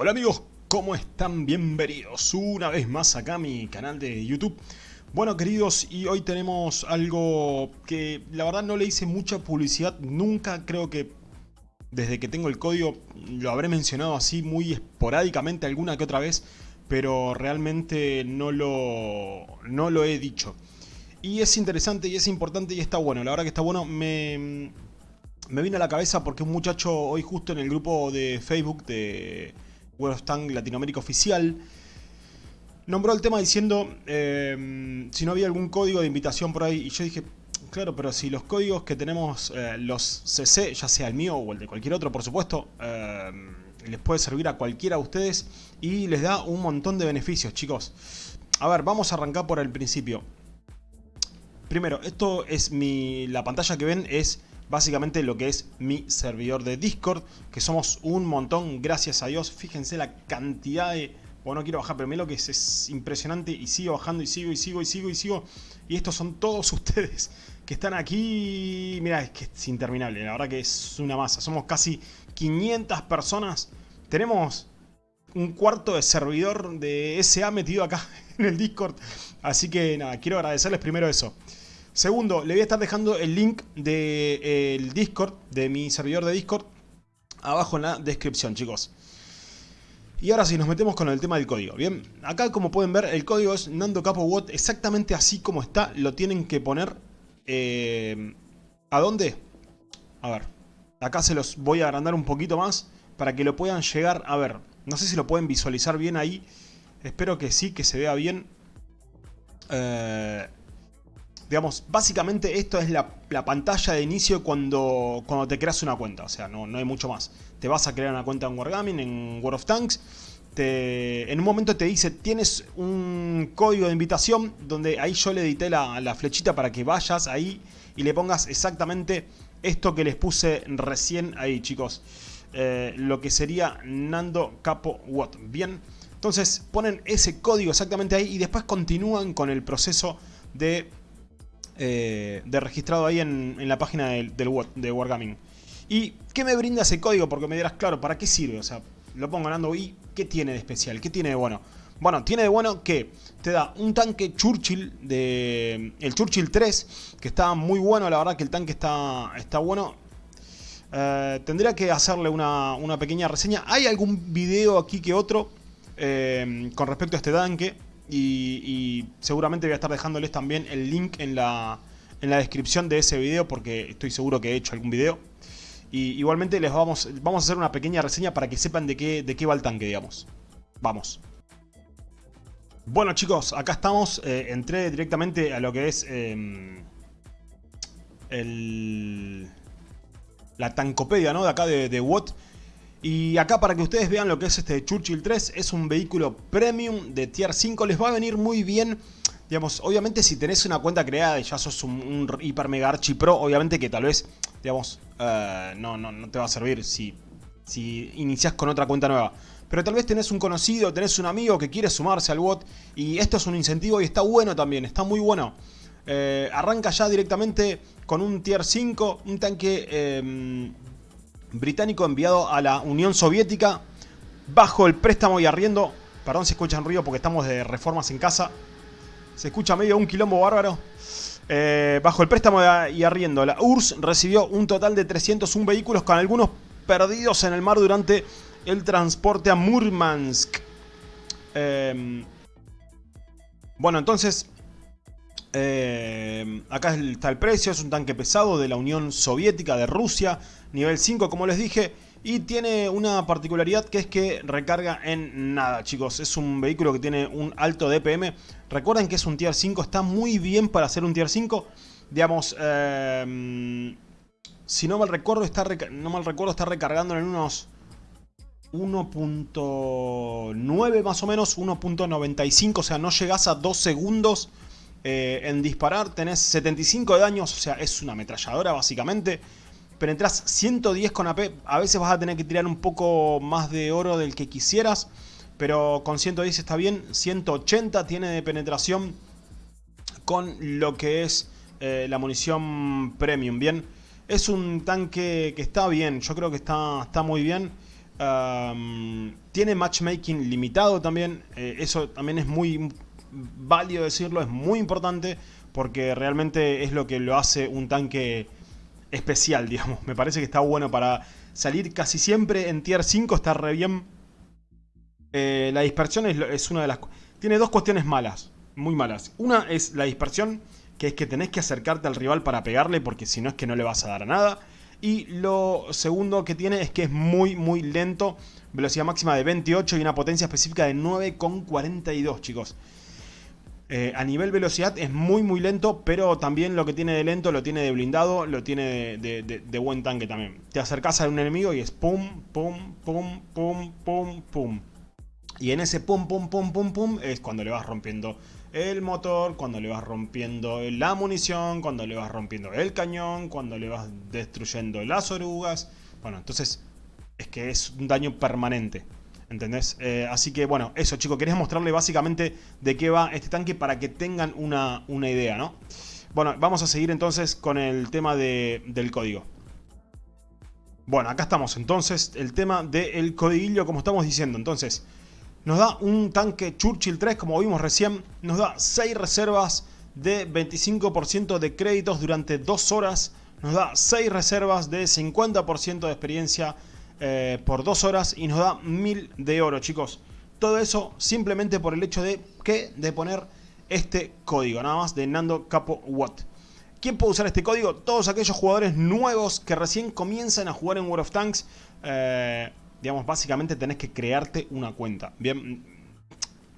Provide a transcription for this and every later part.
Hola amigos, ¿cómo están? Bienvenidos una vez más acá a mi canal de YouTube. Bueno queridos, y hoy tenemos algo que la verdad no le hice mucha publicidad, nunca creo que desde que tengo el código lo habré mencionado así muy esporádicamente alguna que otra vez, pero realmente no lo, no lo he dicho. Y es interesante y es importante y está bueno, la verdad que está bueno, me, me vino a la cabeza porque un muchacho hoy justo en el grupo de Facebook de Tank Latinoamérica Oficial, nombró el tema diciendo eh, si no había algún código de invitación por ahí. Y yo dije, claro, pero si los códigos que tenemos, eh, los CC, ya sea el mío o el de cualquier otro, por supuesto, eh, les puede servir a cualquiera de ustedes y les da un montón de beneficios, chicos. A ver, vamos a arrancar por el principio. Primero, esto es mi... la pantalla que ven es básicamente lo que es mi servidor de Discord, que somos un montón, gracias a Dios. Fíjense la cantidad de... Bueno, no quiero bajar, pero lo que es, es impresionante y sigo bajando y sigo y sigo y sigo y sigo. Y estos son todos ustedes que están aquí. Mira, es que es interminable, la verdad que es una masa. Somos casi 500 personas. Tenemos un cuarto de servidor de SA metido acá en el Discord. Así que nada, quiero agradecerles primero eso. Segundo, le voy a estar dejando el link del de, Discord, de mi servidor de Discord, abajo en la descripción, chicos. Y ahora sí, nos metemos con el tema del código, ¿bien? Acá, como pueden ver, el código es Nando Capo exactamente así como está, lo tienen que poner... Eh, ¿A dónde? A ver, acá se los voy a agrandar un poquito más para que lo puedan llegar a ver. No sé si lo pueden visualizar bien ahí, espero que sí, que se vea bien. Eh, Digamos, básicamente esto es la, pantalla de inicio cuando, cuando te creas una cuenta. O sea, no, no hay mucho más. Te vas a crear una cuenta en Wargaming, en World of Tanks. Te, en un momento te dice, tienes un código de invitación donde ahí yo le edité la, flechita para que vayas ahí y le pongas exactamente esto que les puse recién ahí, chicos. Eh, lo que sería Nando Capo Watt. Bien, entonces ponen ese código exactamente ahí y después continúan con el proceso de eh, de registrado ahí en, la página del, de Wargaming. ¿Y qué me brinda ese código? Porque me dirás, claro, ¿para qué sirve? O sea, lo pongo ganando y ¿qué tiene de especial? ¿Qué tiene de bueno? Bueno, tiene de bueno que te da un tanque Churchill, de el Churchill 3, que está muy bueno, la verdad que el tanque está, está bueno. Eh, tendría que hacerle una, pequeña reseña. Hay algún video aquí que otro eh, con respecto a este tanque. Y, seguramente voy a estar dejándoles también el link en la, en la descripción de ese video porque estoy seguro que he hecho algún video. Y igualmente les vamos, vamos a hacer una pequeña reseña para que sepan de qué, de qué va el tanque, digamos. Vamos. Bueno chicos, acá estamos. Eh, entré directamente a lo que es em, el, la tancopedia ¿no? de acá de, de Watt. Y acá para que ustedes vean lo que es este Churchill 3, es un vehículo premium de tier 5, les va a venir muy bien. Digamos, obviamente si tenés una cuenta creada y ya sos un, hiper mega archi pro, obviamente que tal vez, digamos, eh, no, no, no te va a servir si, si iniciás con otra cuenta nueva. Pero tal vez tenés un conocido, tenés un amigo que quiere sumarse al bot y esto es un incentivo y está bueno también, está muy bueno. Eh, arranca ya directamente con un tier 5, un tanque eh, británico enviado a la Unión Soviética bajo el préstamo y arriendo. Perdón si escuchan ruido porque estamos de reformas en casa. Se escucha medio un quilombo bárbaro. Eh, bajo el préstamo y arriendo, la URSS recibió un total de 301 vehículos con algunos perdidos en el mar durante el transporte a Murmansk. Em, bueno, entonces, eh, acá está el precio, es un tanque pesado de la Unión Soviética, de Rusia, nivel 5 como les dije, y tiene una particularidad que es que recarga en nada, chicos. Es un vehículo que tiene un alto DPM. Recuerden que es un Tier 5, está muy bien para ser un Tier 5. Digamos, eh, si no mal recuerdo, está, no mal recuerdo, está recargando en unos 1.9 más o menos, 1.95, o sea, no llegas a 2 segundos eh, en disparar, tenés 75 de daños, o sea, es una ametralladora básicamente. Pero entras 110 con AP, a veces vas a tener que tirar un poco más de oro del que quisieras. Pero con 110 está bien, 180 tiene de penetración con lo que es eh, la munición premium, bien. Es un tanque que está bien, yo creo que está, está muy bien. Tiene matchmaking limitado también, eh, eso también es muy válido decirlo, es muy importante porque realmente es lo que lo hace un tanque especial, digamos. Me parece que está bueno para salir casi siempre en tier 5, está re bien. Eh, la dispersión es, es una de las... Tiene dos cuestiones malas, muy malas. Una es la dispersión, que es que tenés que acercarte al rival para pegarle, porque si no es que no le vas a dar a nada. Y lo segundo que tiene es que es muy, muy lento. Velocidad máxima de 28 y una potencia específica de 9,42, chicos. Eh, a nivel velocidad es muy muy lento, pero también lo que tiene de lento lo tiene de blindado, lo tiene de, buen tanque también. Te acercas a un enemigo y es pum, pum, pum, pum, pum, pum. Y en ese pum, pum, pum, pum, pum es cuando le vas rompiendo el motor, cuando le vas rompiendo la munición, cuando le vas rompiendo el cañón, cuando le vas destruyendo las orugas. Bueno, entonces es que es un daño permanente. ¿Entendés? Eh, así que bueno, eso chicos, quería mostrarle básicamente de qué va este tanque para que tengan una, idea, ¿no? Bueno, vamos a seguir entonces con el tema del código. Bueno, acá estamos entonces, el tema del codiguillo como estamos diciendo. Entonces, nos da un tanque Churchill 3, como vimos recién, nos da 6 reservas de 25% de créditos durante 2 horas, nos da 6 reservas de 50% de experiencia eh, por 2 horas y nos da 1000 de oro, chicos. Todo eso simplemente por el hecho de que de poner este código, nada más de Nando Capo Watt. ¿Quién puede usar este código? Todos aquellos jugadores nuevos que recién comienzan a jugar en World of Tanks. Eh, digamos, básicamente tenés que crearte una cuenta. Bien,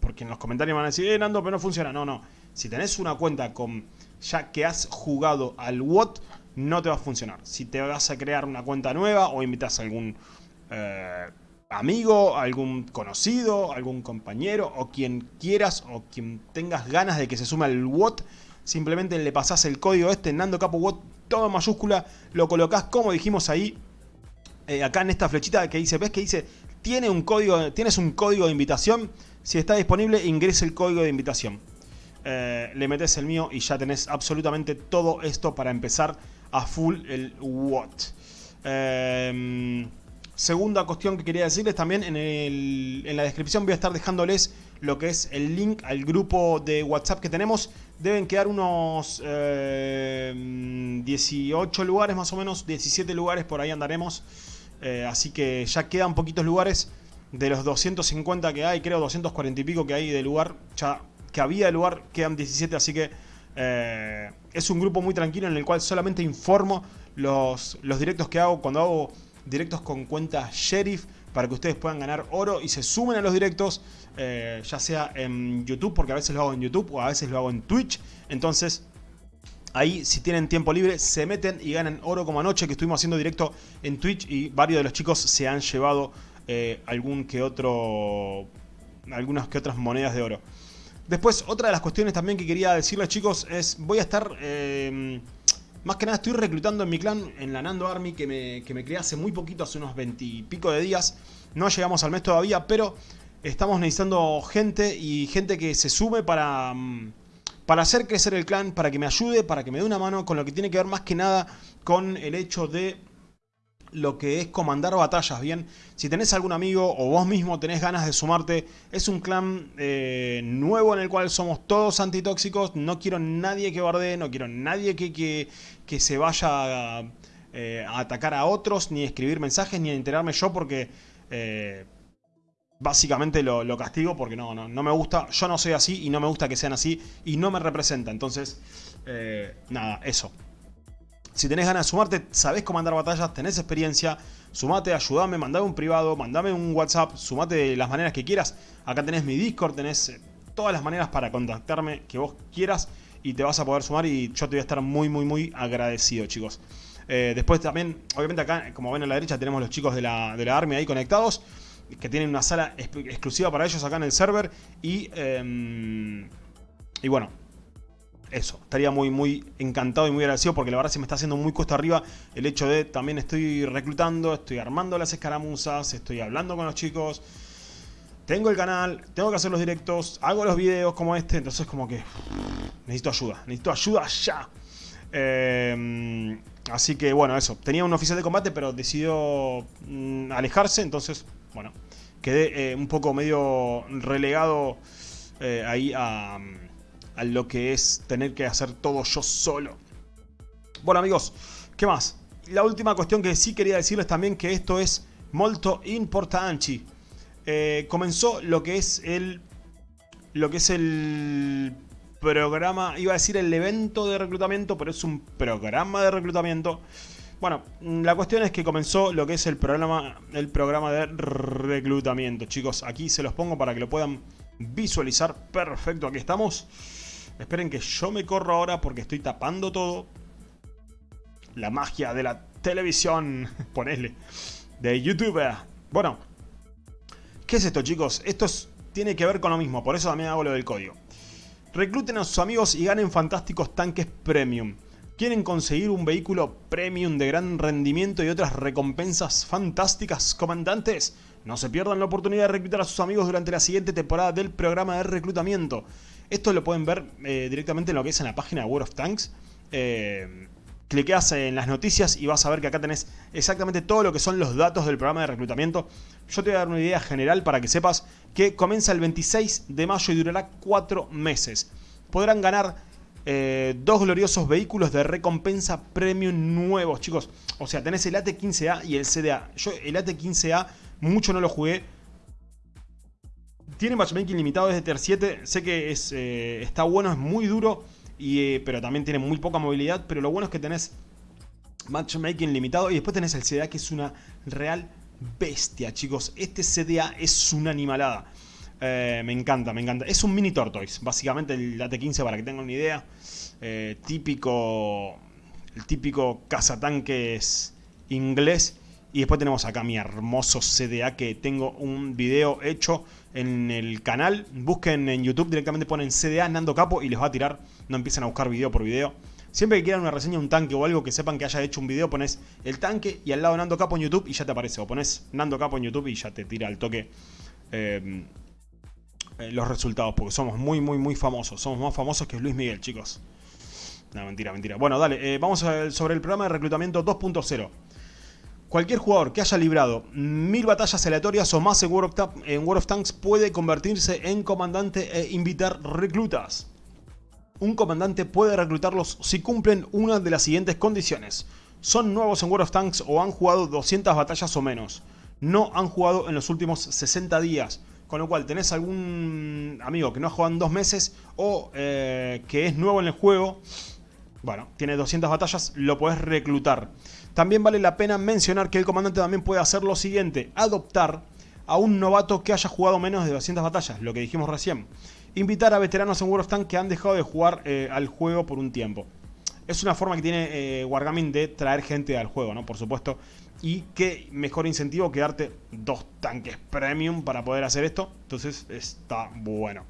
porque en los comentarios van a decir, eh, Nando, pero no funciona. No, no. Si tenés una cuenta con ya que has jugado al WOT, no te va a funcionar. Si te vas a crear una cuenta nueva o invitas a algún eh, amigo, algún conocido, algún compañero o quien quieras o quien tengas ganas de que se sume al WOT, simplemente le pasás el código este, Nando Capo WOT, todo en mayúscula, lo colocas como dijimos ahí, eh, acá en esta flechita que dice, ¿ves que dice? Tiene un código, tienes un código de invitación, si está disponible ingrese el código de invitación. Eh, le metes el mío y ya tenés absolutamente todo esto para empezar a full el what. Em, segunda cuestión que quería decirles también, en, la descripción voy a estar dejándoles lo que es el link al grupo de WhatsApp que tenemos. Deben quedar unos 18 em, lugares más o menos, 17 lugares por ahí andaremos. Eh, así que ya quedan poquitos lugares. De los 250 que hay, creo 240 y pico que hay de lugar, ya que había de lugar, quedan 17, así que eh, es un grupo muy tranquilo en el cual solamente informo los, directos que hago cuando hago directos con cuenta Sheriff para que ustedes puedan ganar oro y se sumen a los directos, eh, ya sea en YouTube, porque a veces lo hago en YouTube o a veces lo hago en Twitch. Entonces, ahí si tienen tiempo libre, se meten y ganan oro como anoche que estuvimos haciendo directo en Twitch y varios de los chicos se han llevado eh, algún que otro, algunas que otras monedas de oro. Después, otra de las cuestiones también que quería decirles chicos es, voy a estar, eh, más que nada estoy reclutando en mi clan, en la Nando Army, que me, que me creé hace muy poquito, hace unos 20 y pico de días. No llegamos al mes todavía, pero estamos necesitando gente y gente que se sume para, mm, para hacer crecer el clan, para que me ayude, para que me dé una mano con lo que tiene que ver más que nada con el hecho de lo que es comandar batallas, ¿bien? Si tenés algún amigo o vos mismo tenés ganas de sumarte, es un clan eh, nuevo en el cual somos todos antitóxicos, no quiero nadie que bardee, no quiero nadie que, que, se vaya eh, a, atacar a otros, ni escribir mensajes, ni a enterarme yo porque... Eh, básicamente lo, lo, castigo porque no, no, no me gusta, yo no soy así y no me gusta que sean así y no me representa, entonces, nada, eso. Si tenés ganas de sumarte, sabés comandar batallas, tenés experiencia, sumate, ayúdame, mandame un privado, mandame un WhatsApp, sumate de las maneras que quieras. Acá tenés mi Discord, tenés eh, todas las maneras para contactarme que vos quieras y te vas a poder sumar y yo te voy a estar muy, muy, muy agradecido, chicos. Eh, después también, obviamente acá, como ven a la derecha, tenemos los chicos de la, de la Army ahí conectados, que tienen una sala exclusiva para ellos acá en el server y... Em, y bueno, eso, estaría muy, muy encantado y muy agradecido porque la verdad se me está haciendo muy cuesta arriba el hecho de también estoy reclutando, estoy armando las escaramuzas, estoy hablando con los chicos, tengo el canal, tengo que hacer los directos, hago los videos como este, entonces como que necesito ayuda, necesito ayuda ya. Eh, así que bueno, eso, tenía un oficial de combate pero decidió mm, alejarse, entonces bueno, quedé un poco medio relegado ahí a, a lo que es tener que hacer todo yo solo. Bueno amigos, ¿qué más? La última cuestión que sí quería decirles también que esto es molto importante. Eh, comenzó lo que es el lo que es el programa, iba a decir el evento de reclutamiento, pero es un programa de reclutamiento. Bueno, la cuestión es que comenzó lo que es el programa, el programa de reclutamiento. Chicos, aquí se los pongo para que lo puedan visualizar. Perfecto, aquí estamos. Esperen que yo me corro ahora porque estoy tapando todo la magia de la televisión, ponele, de YouTube. Bueno, ¿qué es esto chicos? Esto tiene que ver con lo mismo, por eso también hago lo del código. Recluten a sus amigos y ganen fantásticos tanques premium. ¿Quieren conseguir un vehículo premium de gran rendimiento y otras recompensas fantásticas, comandantes? No se pierdan la oportunidad de reclutar a sus amigos durante la siguiente temporada del programa de reclutamiento. Esto lo pueden ver eh, directamente en lo que es en la página de World of Tanks. Eh, cliqueas en las noticias y vas a ver que acá tenés exactamente todo lo que son los datos del programa de reclutamiento. Yo te voy a dar una idea general para que sepas que comienza el 26 de mayo y durará 4 meses. Podrán ganar eh, dos gloriosos vehículos de recompensa premium nuevos, chicos. O sea, tenés el AT-15A y el CDA. Yo el AT-15A mucho no lo jugué. Tiene matchmaking limitado desde Tier 7. Sé que es, eh, está bueno, es muy duro. Eh, pero también tiene muy poca movilidad. Pero lo bueno es que tenés matchmaking limitado. Y después tenés el CDA que es una real bestia, chicos. Este CDA es una animalada. Eh, me encanta, me encanta. Es un mini Tortoise, básicamente el AT-15 para que tengan una idea. Típico, el típico cazatanques inglés. Y después tenemos acá mi hermoso CDA que tengo un video hecho en el canal. Busquen en YouTube, directamente ponen CDA Nando Capo y les va a tirar. No empiezan a buscar video por video. Siempre que quieran una reseña de un tanque o algo que sepan que haya hecho un video, pones el tanque y al lado Nando Capo en YouTube y ya te aparece. O pones Nando Capo en YouTube y ya te tira al toque eh, eh, los resultados. Porque somos muy, muy, muy famosos. Somos más famosos que Luis Miguel, chicos. No, mentira, mentira. Bueno, dale, eh, vamos sobre el programa de reclutamiento 2.0. Cualquier jugador que haya librado mil batallas aleatorias o más en World, of Tanks puede convertirse en comandante e invitar reclutas. Un comandante puede reclutarlos si cumplen una de las siguientes condiciones. Son nuevos en World of Tanks o han jugado 200 batallas o menos. No han jugado en los últimos 60 días. Con lo cual tenés algún amigo que no ha jugado en dos meses o eh, que es nuevo en el juego. Bueno, tiene 200 batallas, lo podés reclutar. También vale la pena mencionar que el comandante también puede hacer lo siguiente, adoptar a un novato que haya jugado menos de 200 batallas, lo que dijimos recién. Invitar a veteranos en World of Tanks que han dejado de jugar eh, al juego por un tiempo. Es una forma que tiene eh, Wargaming de traer gente al juego, ¿no? Por supuesto. Y qué mejor incentivo que darte dos tanques premium para poder hacer esto. Entonces está bueno.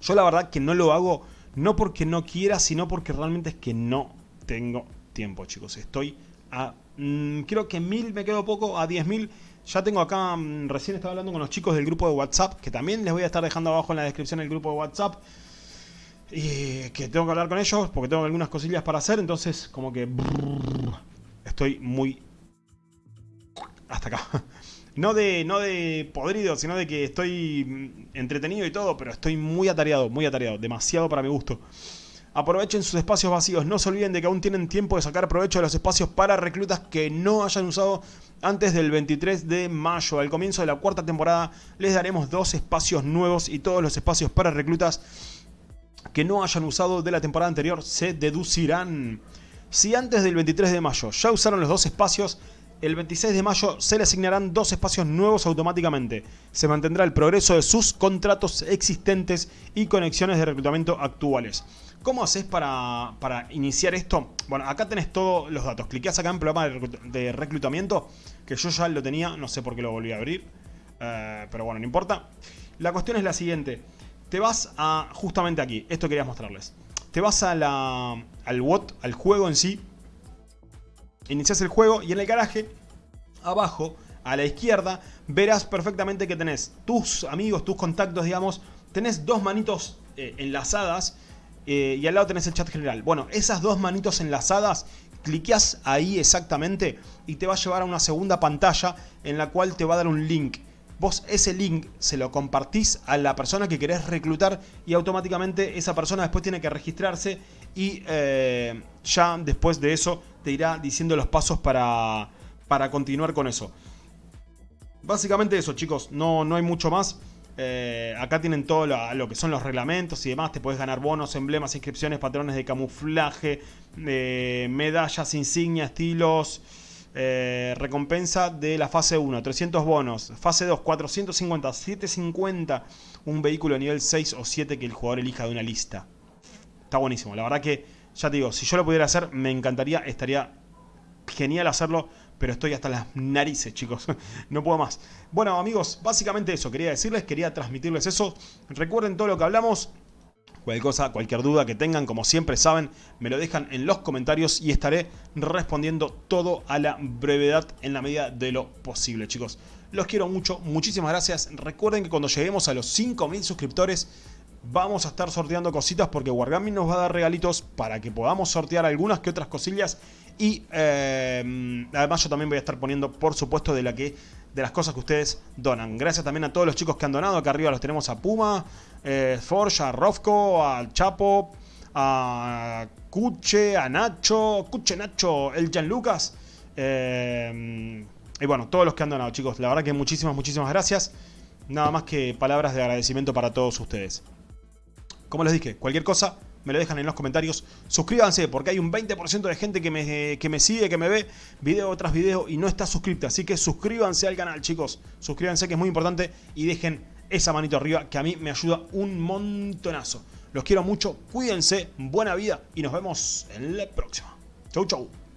Yo la verdad que no lo hago no porque no quiera, sino porque realmente es que no tengo tiempo, chicos. Estoy a... Mm, creo que mil me quedo poco, a 10.000. Ya tengo acá, mm, recién estaba hablando con los chicos del grupo de WhatsApp, que también les voy a estar dejando abajo en la descripción el grupo de WhatsApp. Y que tengo que hablar con ellos porque tengo algunas cosillas para hacer, entonces como que... estoy muy... Hasta acá. No de, no de podrido, sino de que estoy mm, entretenido y todo, pero estoy muy atareado, muy atareado. Demasiado para mi gusto. Aprovechen sus espacios vacíos. No se olviden de que aún tienen tiempo de sacar provecho de los espacios para reclutas que no hayan usado antes del 23 de mayo. Al comienzo de la cuarta temporada les daremos dos espacios nuevos y todos los espacios para reclutas que no hayan usado de la temporada anterior se deducirán. Si antes del 23 de mayo ya usaron los dos espacios, el 26 de mayo se le asignarán dos espacios nuevos automáticamente. Se mantendrá el progreso de sus contratos existentes y conexiones de reclutamiento actuales. ¿Cómo haces para, iniciar esto? Bueno, acá tenés todos los datos. Cliqueas acá en programa de reclutamiento, que yo ya lo tenía, no sé por qué lo volví a abrir. Eh, pero bueno, no importa. La cuestión es la siguiente. Te vas a, justamente aquí, esto quería mostrarles. Te vas a la, al WOT, al juego en sí. Inicias el juego y en el garaje, abajo, a la izquierda, verás perfectamente que tenés tus amigos, tus contactos, digamos. Tenés dos manitos eh, enlazadas eh, y al lado tenés el chat general. Bueno, esas dos manitos enlazadas, cliqueas ahí exactamente y te va a llevar a una segunda pantalla en la cual te va a dar un link. vos ese link se lo compartís a la persona que querés reclutar y automáticamente esa persona después tiene que registrarse y eh, ya después de eso te irá diciendo los pasos para, para continuar con eso. Básicamente eso chicos, no, no hay mucho más. Eh, acá tienen todo lo, que son los reglamentos y demás. Te puedes ganar bonos, emblemas, inscripciones, patrones de camuflaje, medallas, insignias, estilos. Eh, recompensa de la fase 1, 300 bonos. Fase 2, 450, 750. Un vehículo nivel 6 o 7 que el jugador elija de una lista. Está buenísimo. La verdad que, ya te digo, si yo lo pudiera hacer, me encantaría. Estaría genial hacerlo pero estoy hasta las narices, chicos. no puedo más. Bueno, amigos, básicamente eso. Quería decirles, quería transmitirles eso. Recuerden todo lo que hablamos. Cualquier cosa, cualquier duda que tengan, como siempre saben, me lo dejan en los comentarios y estaré respondiendo todo a la brevedad en la medida de lo posible, chicos. Los quiero mucho, muchísimas gracias. Recuerden que cuando lleguemos a los 5000 suscriptores vamos a estar sorteando cositas porque Wargaming nos va a dar regalitos para que podamos sortear algunas que otras cosillas y eh, además yo también voy a estar poniendo por supuesto de, la que, de las cosas que ustedes donan. Gracias también a todos los chicos que han donado, acá arriba los tenemos a Puma, eh, Forge, a Rofco, al Chapo, a Cuche, a Nacho, Cuche Nacho, el Jan Lucas. Eh, y bueno, todos los que han donado chicos, la verdad que muchísimas, muchísimas gracias. Nada más que palabras de agradecimiento para todos ustedes. Como les dije, cualquier cosa me lo dejan en los comentarios. Suscríbanse porque hay un 20% de gente que me, que me sigue, que me ve video tras video y no está suscripta. Así que suscríbanse al canal, chicos. Suscríbanse que es muy importante y dejen esa manito arriba que a mí me ayuda un montonazo. Los quiero mucho, cuídense, buena vida y nos vemos en la próxima. Chau, chau.